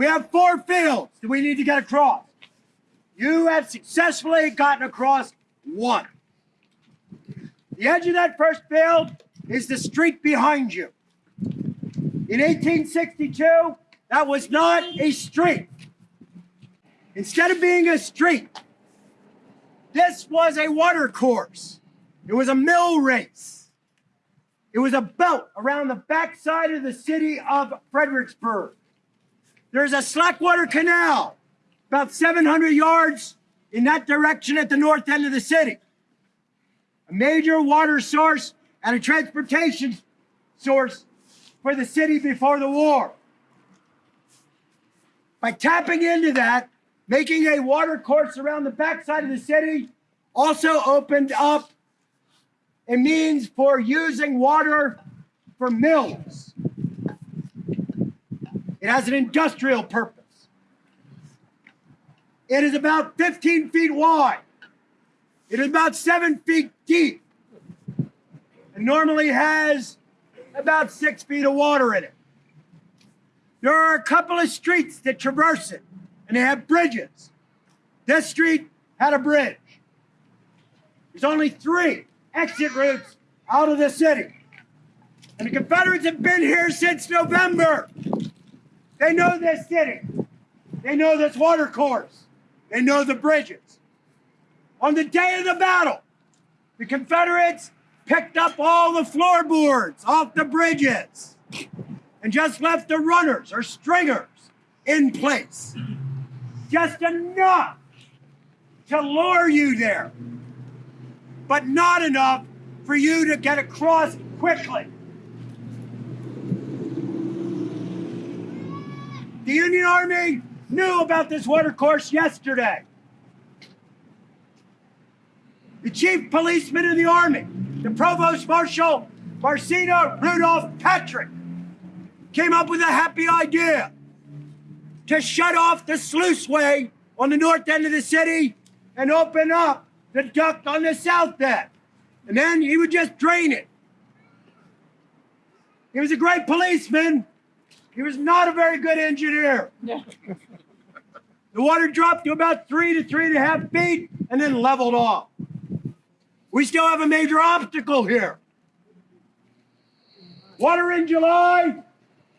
We have four fields that we need to get across. You have successfully gotten across one. The edge of that first field is the street behind you. In 1862, that was not a street. Instead of being a street, this was a water course. It was a mill race. It was a belt around the backside of the city of Fredericksburg. There's a slackwater canal about 700 yards in that direction at the north end of the city. A major water source and a transportation source for the city before the war. By tapping into that, making a water course around the backside of the city also opened up a means for using water for mills. It has an industrial purpose. It is about 15 feet wide. It is about seven feet deep. And normally has about six feet of water in it. There are a couple of streets that traverse it, and they have bridges. This street had a bridge. There's only three exit routes out of the city. And the Confederates have been here since November. They know this city. They know this water course. They know the bridges. On the day of the battle, the Confederates picked up all the floorboards off the bridges and just left the runners or stringers in place. Just enough to lure you there, but not enough for you to get across quickly. The Union Army knew about this water course yesterday. The chief policeman of the Army, the Provost Marshal Marsena Rudolph Patrick, came up with a happy idea to shut off the sluiceway on the north end of the city and open up the duct on the south end. And then he would just drain it. He was a great policeman. He was not a very good engineer. The water dropped to about three to three and a half feet and then leveled off. We still have a major obstacle here. Water in July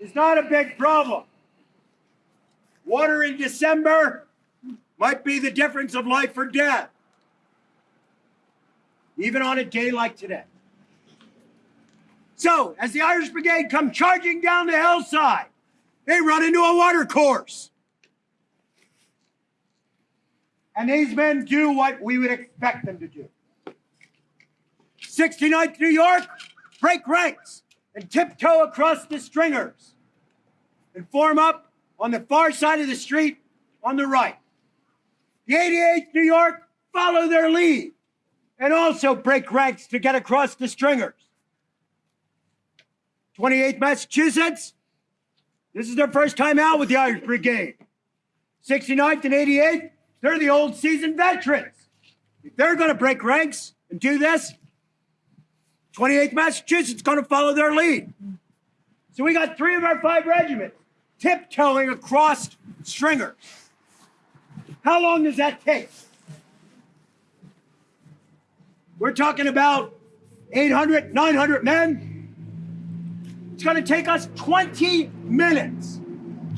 is not a big problem. Water in December might be the difference of life or death, even on a day like today. So, as the Irish Brigade come charging down the hillside, they run into a water course. And these men do what we would expect them to do. 69th New York, break ranks and tiptoe across the stringers and form up on the far side of the street on the right. The 88th New York follow their lead and also break ranks to get across the stringers. 28th Massachusetts, this is their first time out with the Irish Brigade. 69th and 88th, they're the old seasoned veterans. If they're going to break ranks and do this, 28th Massachusetts going to follow their lead. So we got three of our five regiments tiptoeing across stringers. How long does that take? We're talking about 800, 900 men. It's going to take us 20 minutes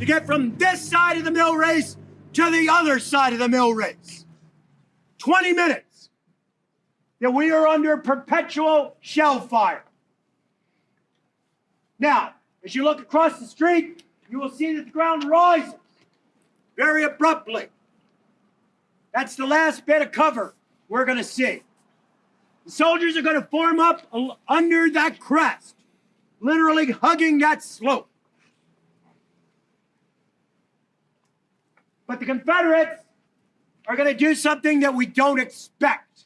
to get from this side of the mill race to the other side of the mill race. 20 minutes that we are under perpetual shell fire. Now, as you look across the street, you will see that the ground rises very abruptly. That's the last bit of cover we're going to see. The soldiers are going to form up under that crest, literally hugging that slope. But the Confederates are going to do something that we don't expect.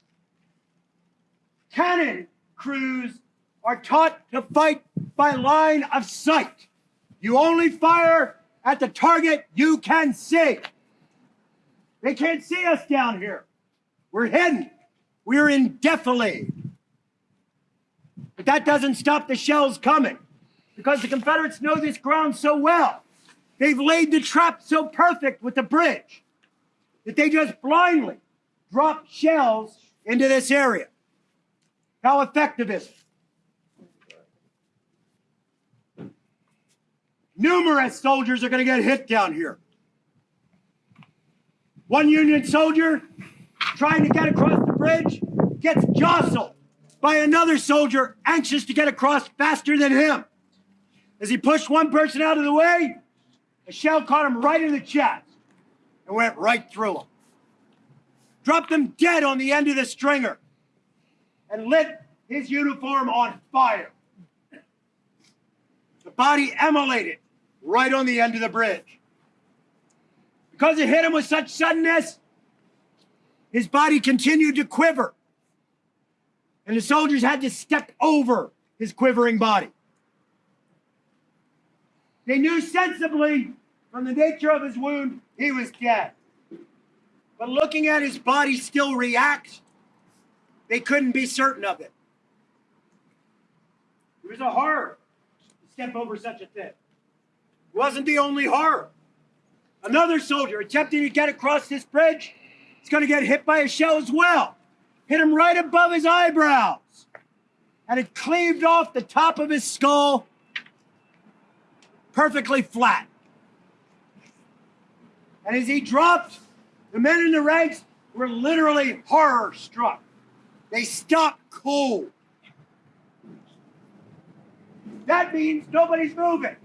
Cannon crews are taught to fight by line of sight. You only fire at the target you can see. They can't see us down here. We're hidden. We're in defilade. But that doesn't stop the shells coming because the Confederates know this ground so well. They've laid the trap so perfect with the bridge that they just blindly drop shells into this area. How effective is it? Numerous soldiers are going to get hit down here. One Union soldier trying to get across the bridge gets jostled by another soldier anxious to get across faster than him. As he pushed one person out of the way, a shell caught him right in the chest and went right through him. Dropped him dead on the end of the stringer and lit his uniform on fire. The body immolated right on the end of the bridge. Because it hit him with such suddenness, his body continued to quiver. And the soldiers had to step over his quivering body. They knew sensibly from the nature of his wound, he was dead. But looking at his body still react, they couldn't be certain of it. It was a horror to step over such a thing. It wasn't the only horror. Another soldier attempting to get across this bridge is going to get hit by a shell as well. Hit him right above his eyebrows. And it cleaved off the top of his skull perfectly flat. And as he dropped, the men in the ranks were literally horror struck. They stopped cold. That means nobody's moving.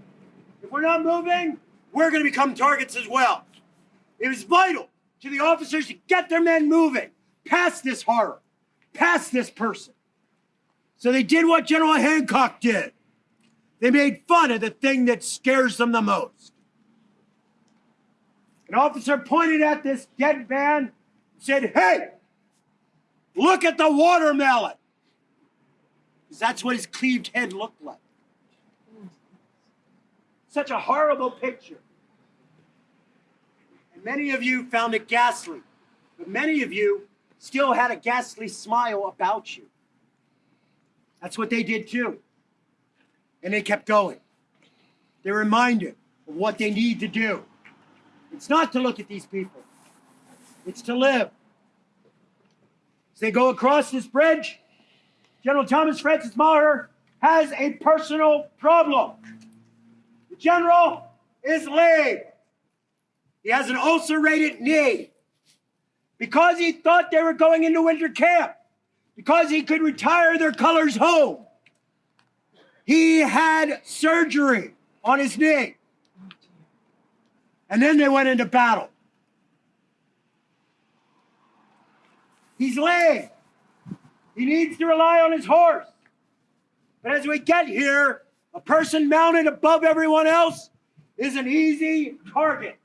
If we're not moving, we're going to become targets as well. It was vital to the officers to get their men moving past this horror, past this person. So they did what General Hancock did. They made fun of the thing that scares them the most. An officer pointed at this dead man and said, Hey, look at the watermelon. Because that's what his cleaved head looked like. Such a horrible picture. And many of you found it ghastly, but many of you still had a ghastly smile about you. That's what they did too. And they kept going. They're reminded of what they need to do. It's not to look at these people, it's to live. As they go across this bridge, General Thomas Francis Meagher has a personal problem. The general is lame. He has an ulcerated knee. Because he thought they were going into winter camp, because he could retire their colors home, he had surgery on his knee. And then they went into battle. He's lame. He needs to rely on his horse. But as we get here, a person mounted above everyone else is an easy target.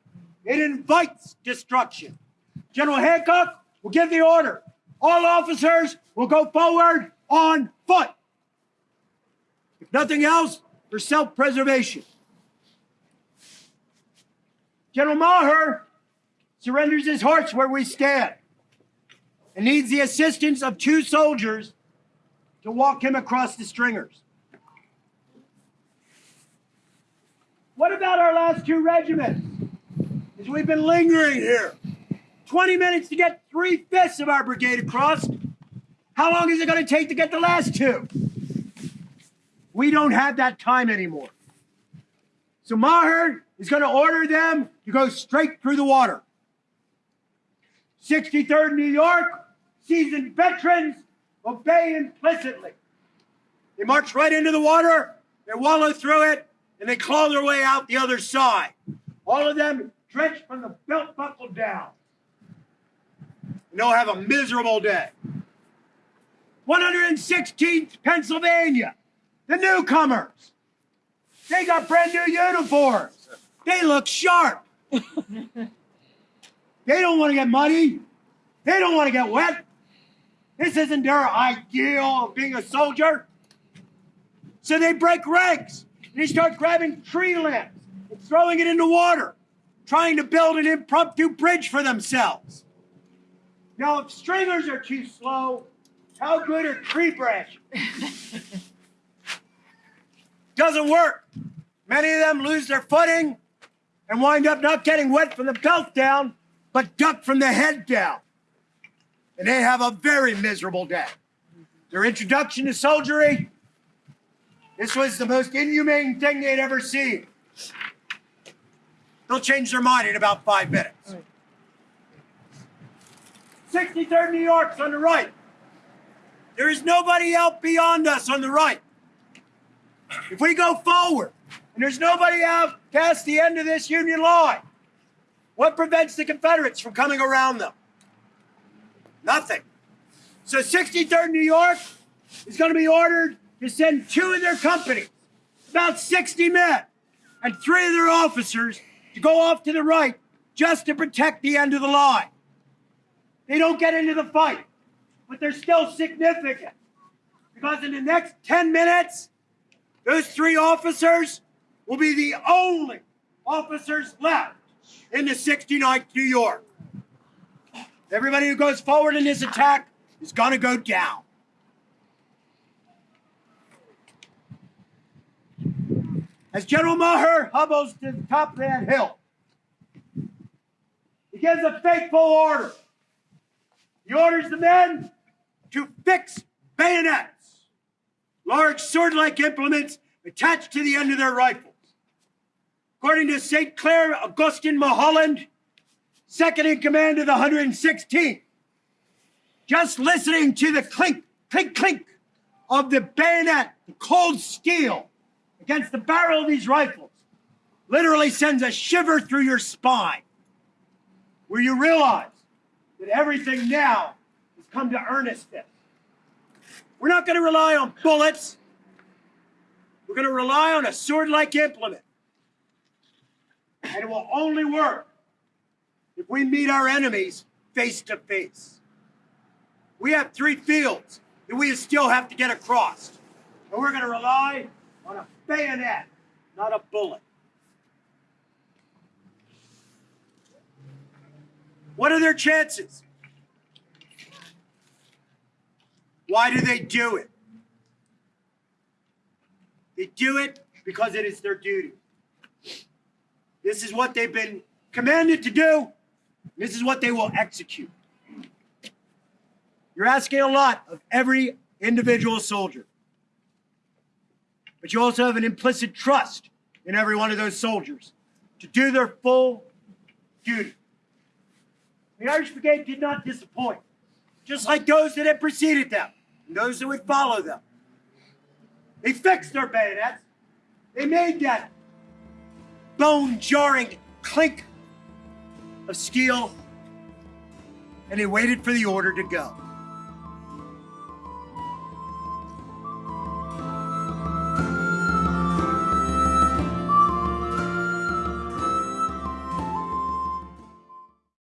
It invites destruction. General Hancock will give the order. All officers will go forward on foot. If nothing else, for self preservation. General Meagher surrenders his horse where we stand and needs the assistance of two soldiers to walk him across the stringers. What about our last two regiments? As we've been lingering here, 20 minutes to get three fifths of our brigade across. How long is it going to take to get the last two? We don't have that time anymore. So Meagher is going to order them to go straight through the water. 63rd New York, seasoned veterans, obey implicitly. They march right into the water, they wallow through it, and they claw their way out the other side. All of them drenched from the belt buckle down. And they'll have a miserable day. 116th Pennsylvania, the newcomers. They got brand new uniforms. They look sharp. they don't want to get muddy. They don't want to get wet. This isn't their ideal of being a soldier. So they break ranks and they start grabbing tree limbs and throwing it into water, trying to build an impromptu bridge for themselves. Now, if stringers are too slow, how good are tree branches? Doesn't work. Many of them lose their footing and wind up not getting wet from the belt down, but duck from the head down. And they have a very miserable day. Their introduction to soldiery, this was the most inhumane thing they'd ever seen. They'll change their mind in about five minutes. 63rd New York's on the right. There is nobody out beyond us on the right. If we go forward and there's nobody out past the end of this Union line, what prevents the Confederates from coming around them? Nothing. So 63rd New York is going to be ordered to send two of their companies, about 60 men, and three of their officers to go off to the right just to protect the end of the line. They don't get into the fight, but they're still significant because in the next 10 minutes, those three officers will be the only officers left in the 69th New York. Everybody who goes forward in this attack is going to go down. As General Meagher hobbles to the top of that hill, he gives a fateful order. He orders the men to fix bayonets, large sword like implements attached to the end of their rifles. According to St. Clair Augustine Mulholland, second in command of the 116th, just listening to the clink, clink, clink of the bayonet, the cold steel against the barrel of these rifles, literally sends a shiver through your spine, where you realize that everything now has come to earnestness. We're not going to rely on bullets. We're going to rely on a sword like implement. And it will only work if we meet our enemies face to face. We have three fields that we still have to get across. And we're going to rely on a bayonet, not a bullet. What are their chances? Why do they do it? They do it because it is their duty. This is what they've been commanded to do. This is what they will execute. You're asking a lot of every individual soldier. But you also have an implicit trust in every one of those soldiers to do their full duty. The Irish Brigade did not disappoint, just like those that had preceded them and those that would follow them. They fixed their bayonets. They made that bone jarring clink of steel, and they waited for the order to go.